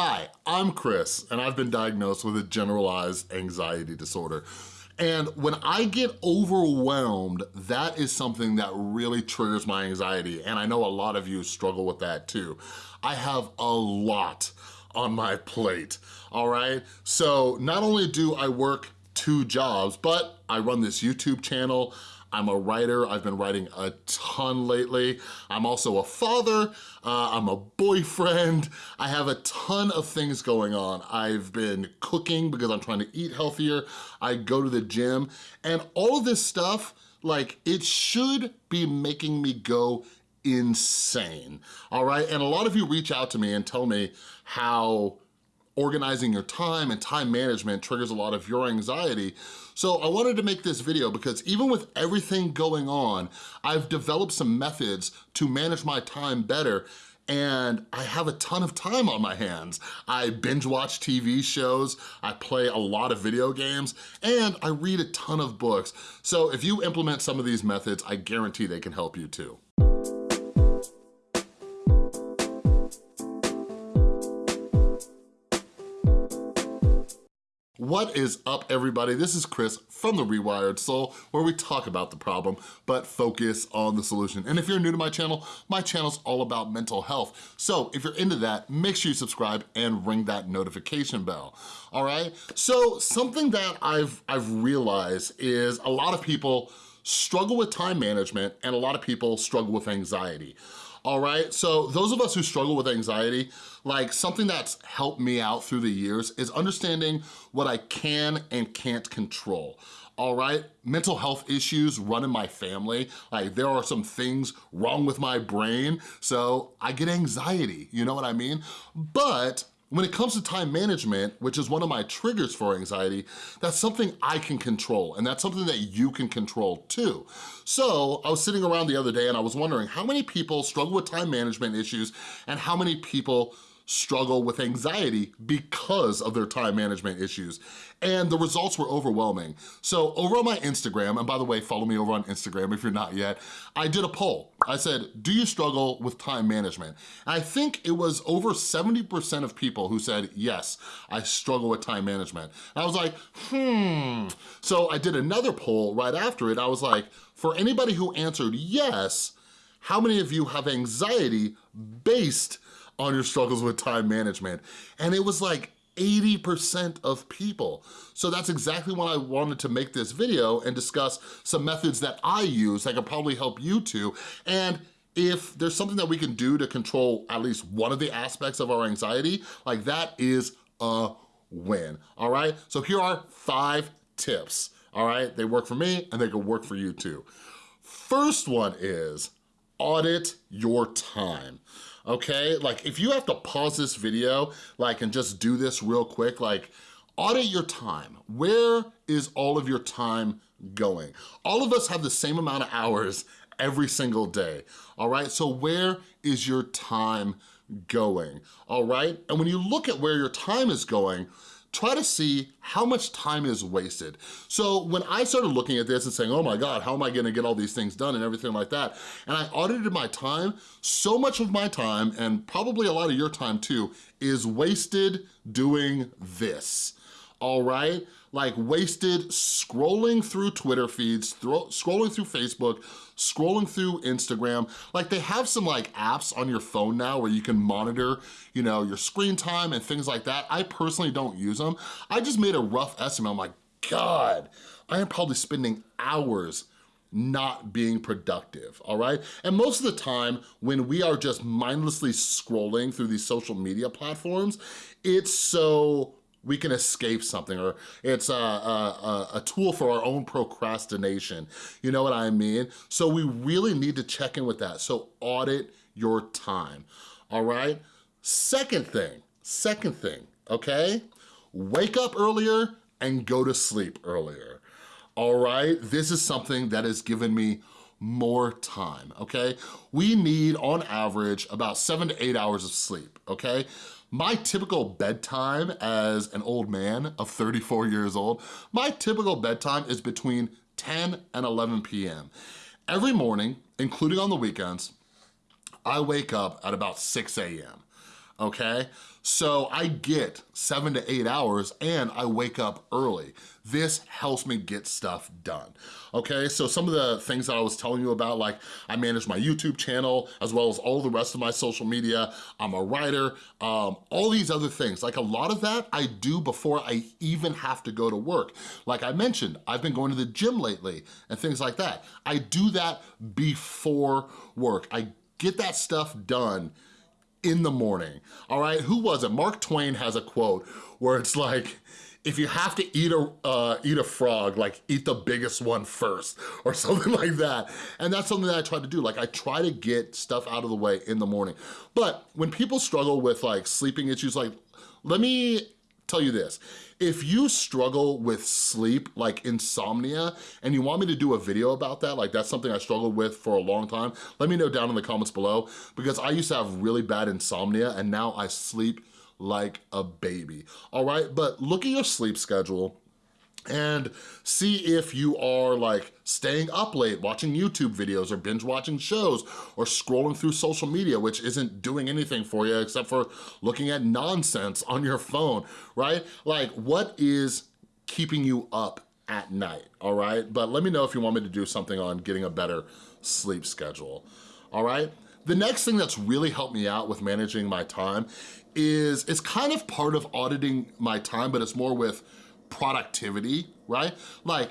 Hi, I'm Chris, and I've been diagnosed with a generalized anxiety disorder. And when I get overwhelmed, that is something that really triggers my anxiety. And I know a lot of you struggle with that too. I have a lot on my plate, all right? So not only do I work two jobs, but I run this YouTube channel, I'm a writer, I've been writing a ton lately. I'm also a father, uh, I'm a boyfriend, I have a ton of things going on. I've been cooking because I'm trying to eat healthier, I go to the gym, and all of this stuff, like it should be making me go insane, all right? And a lot of you reach out to me and tell me how organizing your time and time management triggers a lot of your anxiety. So I wanted to make this video because even with everything going on, I've developed some methods to manage my time better and I have a ton of time on my hands. I binge watch TV shows, I play a lot of video games, and I read a ton of books. So if you implement some of these methods, I guarantee they can help you too. What is up, everybody? This is Chris from The Rewired Soul, where we talk about the problem, but focus on the solution. And if you're new to my channel, my channel's all about mental health. So if you're into that, make sure you subscribe and ring that notification bell, all right? So something that I've, I've realized is a lot of people struggle with time management and a lot of people struggle with anxiety all right? So those of us who struggle with anxiety, like something that's helped me out through the years is understanding what I can and can't control all right? Mental health issues run in my family. Like there are some things wrong with my brain, so I get anxiety, you know what I mean? But when it comes to time management, which is one of my triggers for anxiety, that's something I can control and that's something that you can control too. So I was sitting around the other day and I was wondering how many people struggle with time management issues and how many people struggle with anxiety because of their time management issues. And the results were overwhelming. So over on my Instagram, and by the way, follow me over on Instagram if you're not yet, I did a poll. I said, do you struggle with time management? And I think it was over 70% of people who said, yes, I struggle with time management. And I was like, hmm. So I did another poll right after it. I was like, for anybody who answered yes, how many of you have anxiety based on your struggles with time management. And it was like 80% of people. So that's exactly why I wanted to make this video and discuss some methods that I use that could probably help you too. And if there's something that we can do to control at least one of the aspects of our anxiety, like that is a win, all right? So here are five tips, all right? They work for me and they can work for you too. First one is audit your time okay? Like if you have to pause this video, like and just do this real quick, like audit your time. Where is all of your time going? All of us have the same amount of hours every single day, all right? So where is your time going, all right? And when you look at where your time is going, try to see how much time is wasted. So when I started looking at this and saying, oh my God, how am I gonna get all these things done and everything like that, and I audited my time, so much of my time, and probably a lot of your time too, is wasted doing this all right? Like wasted scrolling through Twitter feeds, scrolling through Facebook, scrolling through Instagram. Like they have some like apps on your phone now where you can monitor, you know, your screen time and things like that. I personally don't use them. I just made a rough estimate. I'm like, God, I am probably spending hours not being productive, all right? And most of the time, when we are just mindlessly scrolling through these social media platforms, it's so we can escape something or it's a, a, a, tool for our own procrastination. You know what I mean? So we really need to check in with that. So audit your time, all right? Second thing, second thing, okay? Wake up earlier and go to sleep earlier, all right? This is something that has given me more time, okay? We need, on average, about seven to eight hours of sleep, okay? My typical bedtime as an old man of 34 years old, my typical bedtime is between 10 and 11 p.m. Every morning, including on the weekends, I wake up at about 6 a.m., okay? So I get seven to eight hours and I wake up early. This helps me get stuff done, okay? So some of the things that I was telling you about, like I manage my YouTube channel as well as all the rest of my social media. I'm a writer, um, all these other things. Like a lot of that I do before I even have to go to work. Like I mentioned, I've been going to the gym lately and things like that. I do that before work. I get that stuff done in the morning, all right? Who was it? Mark Twain has a quote where it's like, if you have to eat a, uh, eat a frog, like eat the biggest one first or something like that. And that's something that I try to do. Like I try to get stuff out of the way in the morning. But when people struggle with like sleeping issues, like let me tell you this. If you struggle with sleep, like insomnia, and you want me to do a video about that, like that's something I struggled with for a long time, let me know down in the comments below because I used to have really bad insomnia and now I sleep like a baby, all right? But look at your sleep schedule, and see if you are like staying up late watching YouTube videos or binge watching shows or scrolling through social media which isn't doing anything for you except for looking at nonsense on your phone, right? Like what is keeping you up at night, all right? But let me know if you want me to do something on getting a better sleep schedule, all right? The next thing that's really helped me out with managing my time is, it's kind of part of auditing my time, but it's more with productivity, right? Like,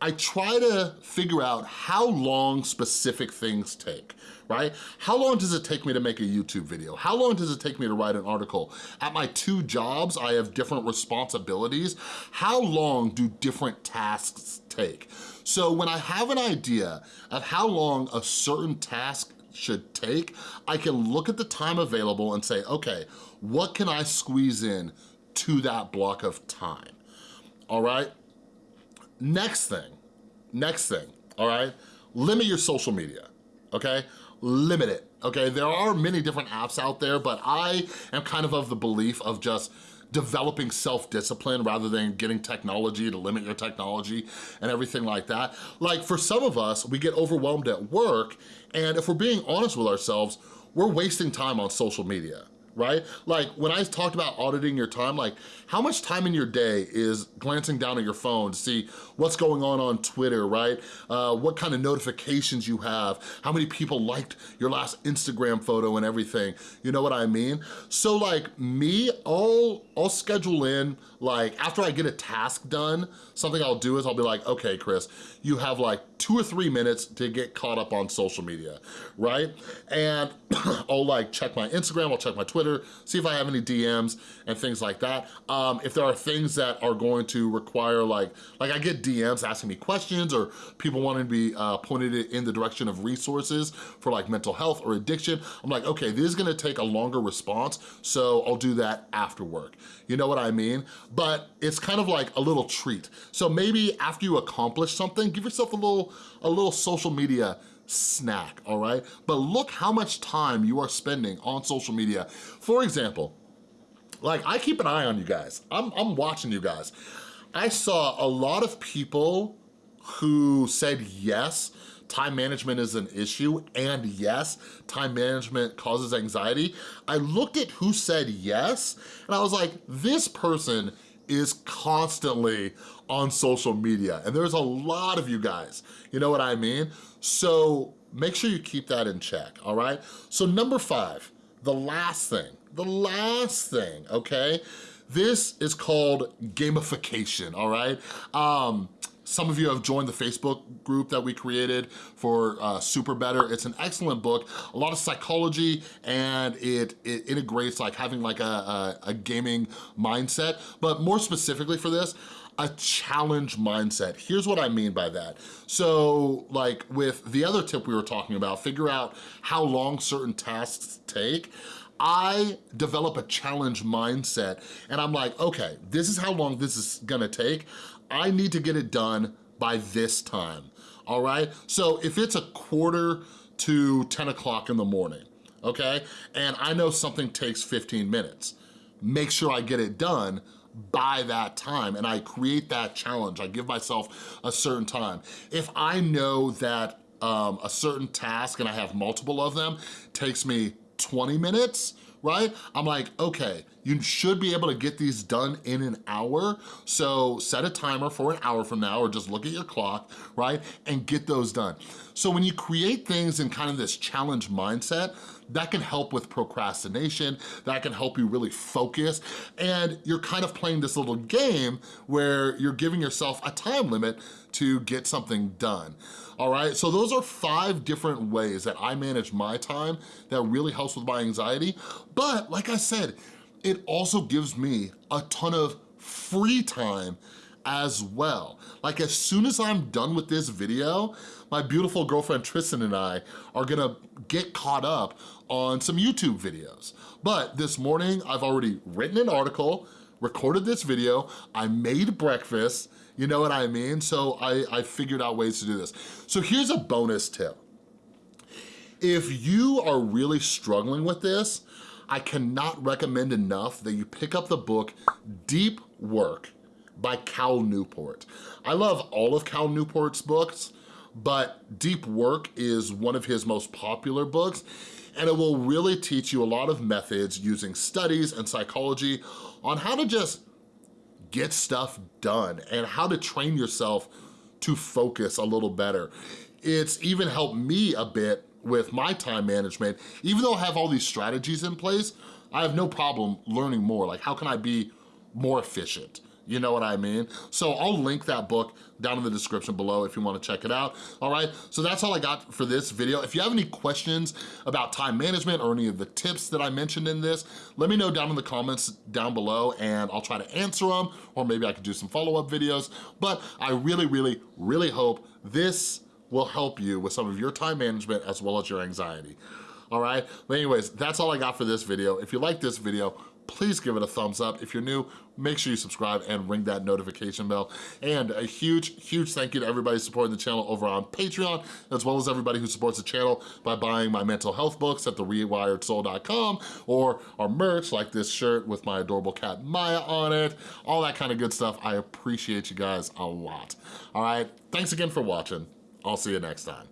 I try to figure out how long specific things take, right? How long does it take me to make a YouTube video? How long does it take me to write an article? At my two jobs, I have different responsibilities. How long do different tasks take? So when I have an idea of how long a certain task should take, I can look at the time available and say, okay, what can I squeeze in to that block of time? All right? Next thing, next thing, all right? Limit your social media, okay? Limit it, okay? There are many different apps out there, but I am kind of of the belief of just developing self-discipline rather than getting technology to limit your technology and everything like that. Like for some of us, we get overwhelmed at work and if we're being honest with ourselves, we're wasting time on social media, right? Like when I talked about auditing your time, like how much time in your day is glancing down at your phone to see what's going on on Twitter, right? Uh, what kind of notifications you have, how many people liked your last Instagram photo and everything, you know what I mean? So like me, I'll, I'll schedule in, like after I get a task done, something I'll do is I'll be like, okay, Chris, you have like two or three minutes to get caught up on social media, right? And I'll like check my Instagram, I'll check my Twitter, see if I have any DMs and things like that. Um, if there are things that are going to require like, like I get DMs asking me questions or people wanting to be uh, pointed in the direction of resources for like mental health or addiction, I'm like, okay, this is gonna take a longer response, so I'll do that after work. You know what I mean? But it's kind of like a little treat. So maybe after you accomplish something, give yourself a little, a little social media snack, all right? But look how much time you are spending on social media. For example, like I keep an eye on you guys. I'm, I'm watching you guys. I saw a lot of people who said yes, time management is an issue, and yes, time management causes anxiety. I looked at who said yes, and I was like, this person is constantly on social media, and there's a lot of you guys, you know what I mean? So make sure you keep that in check, all right? So number five, the last thing, the last thing, okay? This is called gamification, all right? Um, some of you have joined the Facebook group that we created for uh, SuperBetter. It's an excellent book, a lot of psychology, and it, it integrates like having like a, a, a gaming mindset. But more specifically for this, a challenge mindset. Here's what I mean by that. So like with the other tip we were talking about, figure out how long certain tasks take. I develop a challenge mindset and I'm like, okay, this is how long this is gonna take. I need to get it done by this time, all right? So if it's a quarter to 10 o'clock in the morning, okay? And I know something takes 15 minutes, make sure I get it done by that time and I create that challenge. I give myself a certain time. If I know that um, a certain task and I have multiple of them takes me 20 minutes, right? I'm like, okay, You should be able to get these done in an hour. So set a timer for an hour from now or just look at your clock, right? And get those done. So when you create things in kind of this challenge mindset, that can help with procrastination, that can help you really focus, and you're kind of playing this little game where you're giving yourself a time limit to get something done. All right, so those are five different ways that I manage my time that really helps with my anxiety. But like I said, it also gives me a ton of free time as well. Like as soon as I'm done with this video, my beautiful girlfriend Tristan and I are gonna get caught up on some YouTube videos. But this morning, I've already written an article, recorded this video, I made breakfast, you know what I mean? So I, I figured out ways to do this. So here's a bonus tip. If you are really struggling with this, I cannot recommend enough that you pick up the book Deep Work by Cal Newport. I love all of Cal Newport's books, but Deep Work is one of his most popular books, and it will really teach you a lot of methods using studies and psychology on how to just get stuff done and how to train yourself to focus a little better. It's even helped me a bit with my time management. Even though I have all these strategies in place, I have no problem learning more. Like how can I be more efficient? You know what I mean? So I'll link that book down in the description below if you wanna check it out, all right? So that's all I got for this video. If you have any questions about time management or any of the tips that I mentioned in this, let me know down in the comments down below and I'll try to answer them or maybe I could do some follow-up videos. But I really, really, really hope this will help you with some of your time management as well as your anxiety. All right, anyways, that's all I got for this video. If you like this video, please give it a thumbs up. If you're new, make sure you subscribe and ring that notification bell. And a huge, huge thank you to everybody supporting the channel over on Patreon, as well as everybody who supports the channel by buying my mental health books at therewiredsoul.com or our merch like this shirt with my adorable cat Maya on it, all that kind of good stuff. I appreciate you guys a lot. All right, thanks again for watching. I'll see you next time.